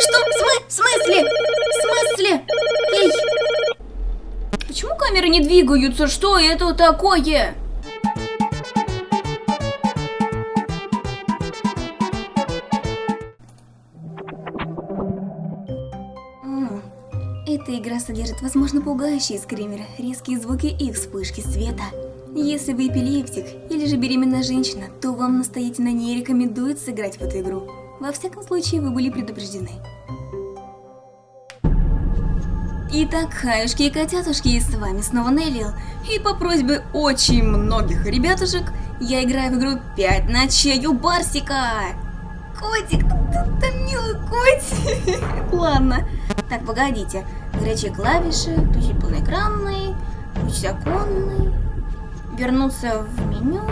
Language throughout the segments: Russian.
Что? В, смы в смысле? В смысле? Эй! Почему камеры не двигаются? Что это такое? Эта игра содержит, возможно, пугающие скримеры, резкие звуки и вспышки света. Если вы эпилептик или же беременная женщина, то вам настоятельно не рекомендуется играть в эту игру. Во всяком случае, вы были предупреждены. Итак, хаюшки и котятушки, с вами снова Неллил. И по просьбе очень многих ребятушек, я играю в игру 5 ночей у Барсика. Котик, ты, ты милый котик. Ладно. Так, погодите. Горячие клавиши, включить полноэкранный, включить оконный, вернуться в меню,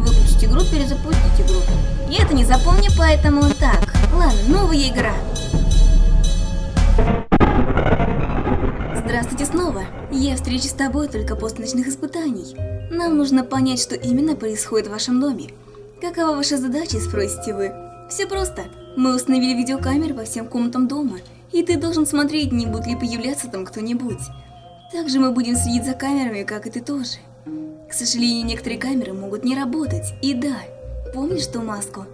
выключить игру, перезапустить игру. Я это не запомню, поэтому так. Ладно, новая игра. Здравствуйте снова. Я встречусь с тобой только после ночных испытаний. Нам нужно понять, что именно происходит в вашем доме. Какова ваша задача, спросите вы? Все просто. Мы установили видеокамеры по всем комнатам дома, и ты должен смотреть, не будет ли появляться там кто-нибудь. Также мы будем следить за камерами, как и ты тоже. К сожалению, некоторые камеры могут не работать, и да, помнишь ту маску?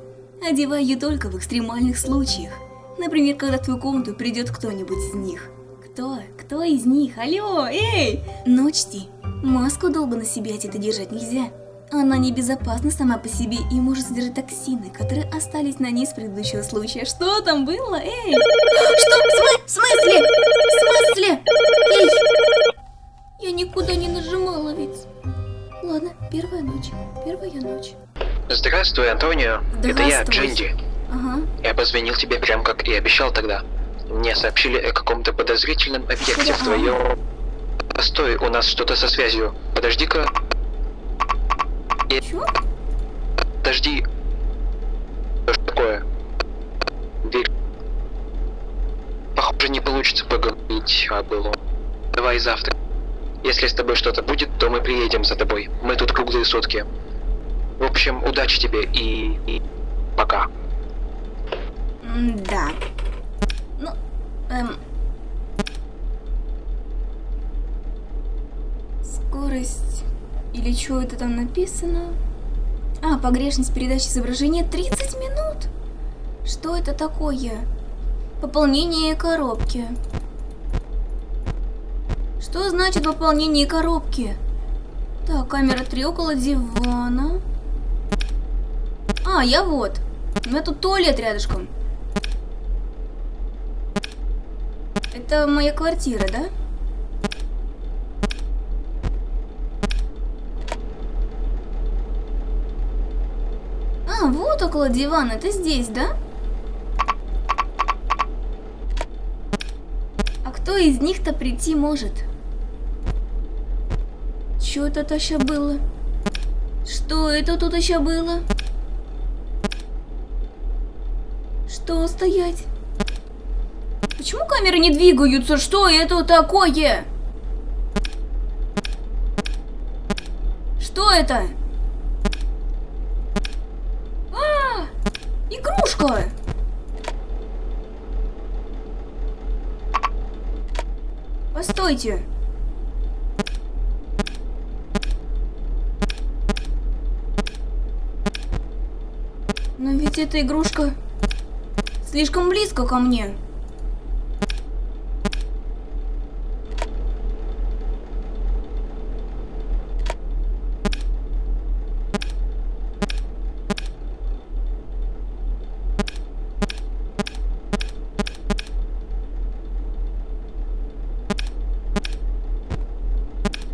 Одевай ее только в экстремальных случаях. Например, когда в твою комнату придет кто-нибудь из них. Кто? Кто из них? Алло, эй! Но учти, маску долго на себе это держать нельзя. Она небезопасна сама по себе и может содержать токсины, которые остались на ней с предыдущего случая. Что там было? Эй! Что? В смысле? В смысле? Эй! Никуда не нажимала ведь. Ладно, первая ночь. Первая ночь. Здравствуй, Антонио. Это я. Джинди. Ага. Я позвонил тебе прям как и обещал тогда. Мне сообщили о каком-то подозрительном объекте в твоем... Постой, у нас что-то со связью. Подожди-ка. Чё? Подожди. Что ж такое? Дверь. Похоже, не получится поговорить о былом. Давай завтра. Если с тобой что-то будет, то мы приедем за тобой. Мы тут круглые сутки. В общем, удачи тебе и... и... пока. Да. Ну, эм... Скорость... Или что это там написано? А, погрешность передачи изображения 30 минут? Что это такое? Пополнение коробки. Что значит пополнение коробки? Так, камера 3 около дивана. А, я вот. У меня тут туалет рядышком. Это моя квартира, да? А, вот около дивана. Ты здесь, да? А кто из них-то прийти может? Что это еще было? Что это тут еще было? Что стоять? Почему камеры не двигаются? Что это такое? Что это? А! Игрушка! Постойте. Но ведь эта игрушка слишком близко ко мне.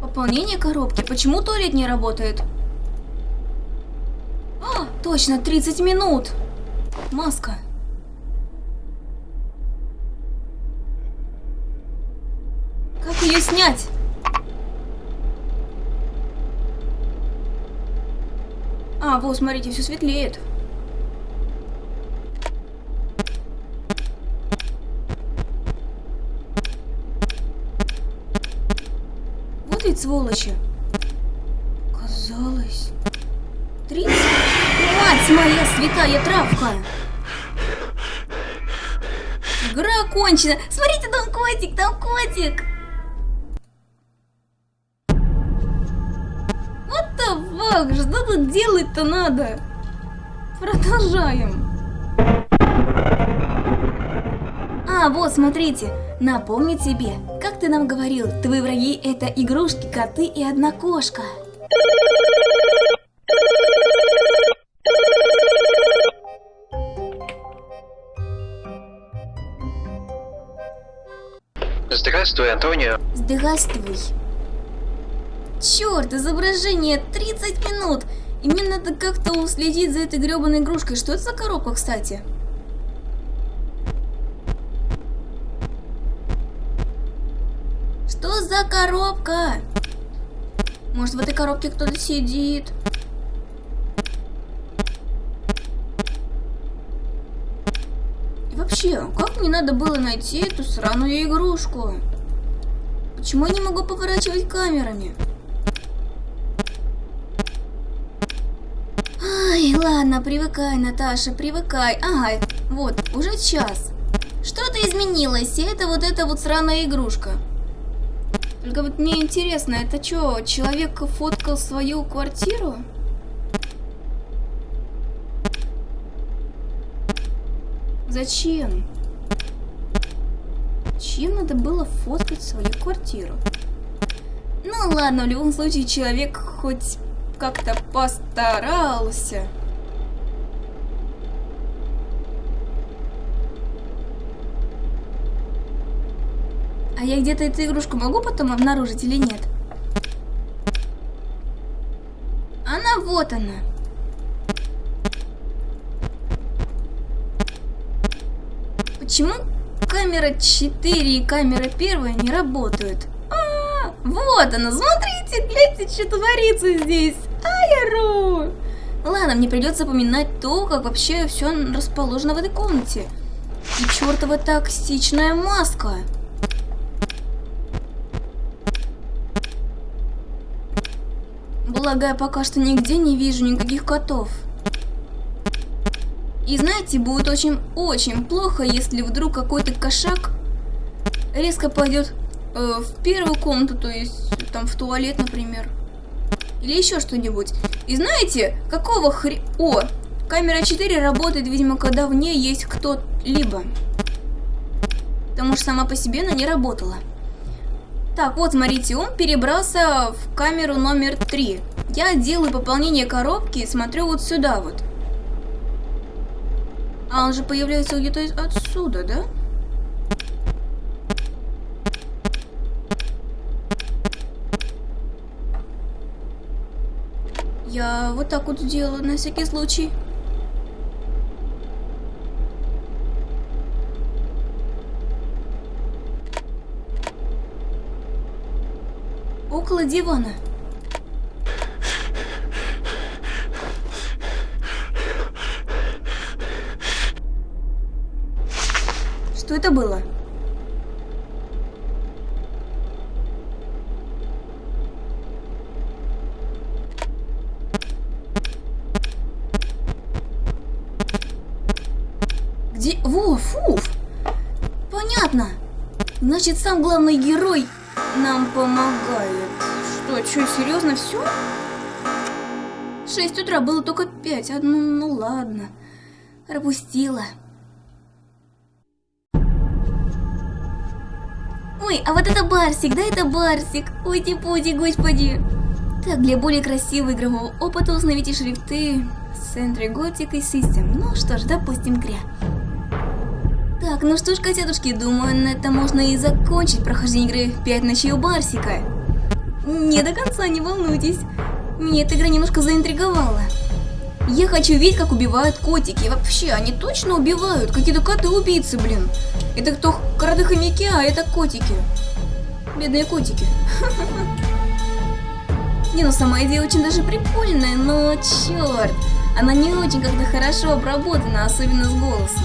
Пополнение коробки. Почему туалет не работает? Точно, 30 минут. Маска. Как ее снять? А, вот, смотрите, все светлеет. Вот ведь сволочи. Казалось. 30. Мать моя святая травка! игра окончена. Смотрите, там котик, там котик. Вот the fuck, что тут делать-то надо? Продолжаем. А, вот, смотрите. Напомни тебе, как ты нам говорил, твои враги это игрушки, коты и одна кошка. Здравствуй, Антонио. Здравствуй. Черт, изображение 30 минут. И мне надо как-то уследить за этой гребаной игрушкой. Что это за коробка, кстати? Что за коробка? Может, в этой коробке кто-то сидит? И вообще, как мне надо было найти эту сраную игрушку? Почему я не могу поворачивать камерами? Ай, ладно, привыкай, Наташа, привыкай. Ага, вот, уже час. Что-то изменилось, и это вот эта вот сраная игрушка. Только вот мне интересно, это что, человек фоткал свою квартиру? Зачем? Чем надо было фоткать свою квартиру? Ну ладно, в любом случае человек хоть как-то постарался. А я где-то эту игрушку могу потом обнаружить или нет? Она вот она. Почему камера 4 и камера 1 не работают? А, -а, -а вот она, смотрите, гляньте, что творится здесь. Айру! Ладно, мне придется поминать то, как вообще все расположено в этой комнате. И чертова токсичная маска. Я пока что нигде не вижу никаких котов. И знаете, будет очень-очень плохо, если вдруг какой-то кошак резко пойдет э, в первую комнату, то есть там в туалет, например. Или еще что-нибудь. И знаете, какого хре... О, камера 4 работает, видимо, когда в ней есть кто-либо. Потому что сама по себе она не работала. Так, вот, смотрите, он перебрался в камеру номер 3. Я делаю пополнение коробки и смотрю вот сюда вот. А он же появляется где-то отсюда, да? Я вот так вот сделаю на всякий случай. около дивана. Это было? Где? Во, фуф! Понятно. Значит, сам главный герой нам помогает. Что, что, серьезно все? 6 утра было только 5. А, ну, ну ладно. Пропустила. Ой, а вот это Барсик, да это Барсик. Ой-ти-пути, господи. Так, для более красивого игрового опыта установите шрифты Century Gothic и System. Ну что ж, допустим, кря. Так, ну что ж, котятушки, думаю, на это можно и закончить прохождение игры 5 ночей у Барсика. Не до конца, не волнуйтесь. Меня эта игра немножко заинтриговала. Я хочу видеть, как убивают котики. вообще, они точно убивают. Какие-то коты-убийцы, блин. Это кто кроты хомяки, а это котики. Бедные котики. Не, ну сама идея очень даже прикольная, но черт. Она не очень как-то хорошо обработана, особенно с голосом.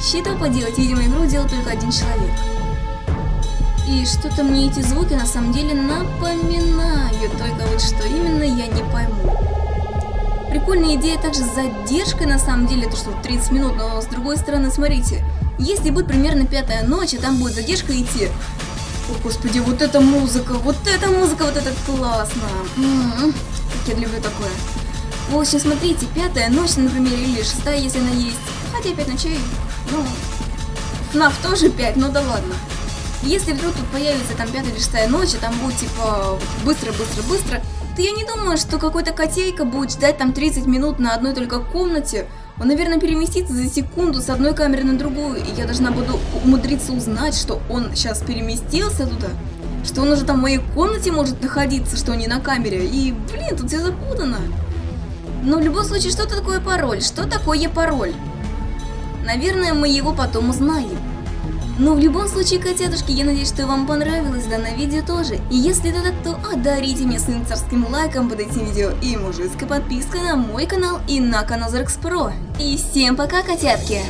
Что поделать, видимо, игру делал только один человек. И что-то мне эти звуки на самом деле напоминают, только вот что именно я не пойму. Прикольная идея также с задержкой на самом деле, то что 30 минут, но с другой стороны, смотрите, Если будет примерно пятая ночь, а там будет задержка идти. О, господи, вот эта музыка, вот эта музыка, вот это классно. М-м-м, как я люблю такое. В общем, смотрите, пятая ночь, например, или шестая, если она есть. Хотя пять ночей, ну, FNAF тоже пять, ну да ладно. Если вдруг тут появится там пятая или шестая ночь, и там будет типа быстро-быстро-быстро, то я не думаю, что какой-то котейка будет ждать там 30 минут на одной только комнате. Он, наверное, переместится за секунду с одной камеры на другую, и я должна буду умудриться узнать, что он сейчас переместился туда, что он уже там в моей комнате может находиться, что не на камере, и, блин, тут все запутано. Но в любом случае, что такое пароль? Что такое пароль? Наверное, мы его потом узнаем. Но в любом случае, котятушки, я надеюсь, что вам понравилось данное видео тоже. И если это так, то одарите меня своим царским лайком под этим видео и мужицкой подпиской на мой канал и на канал Зарекс Про. И всем пока, котятки!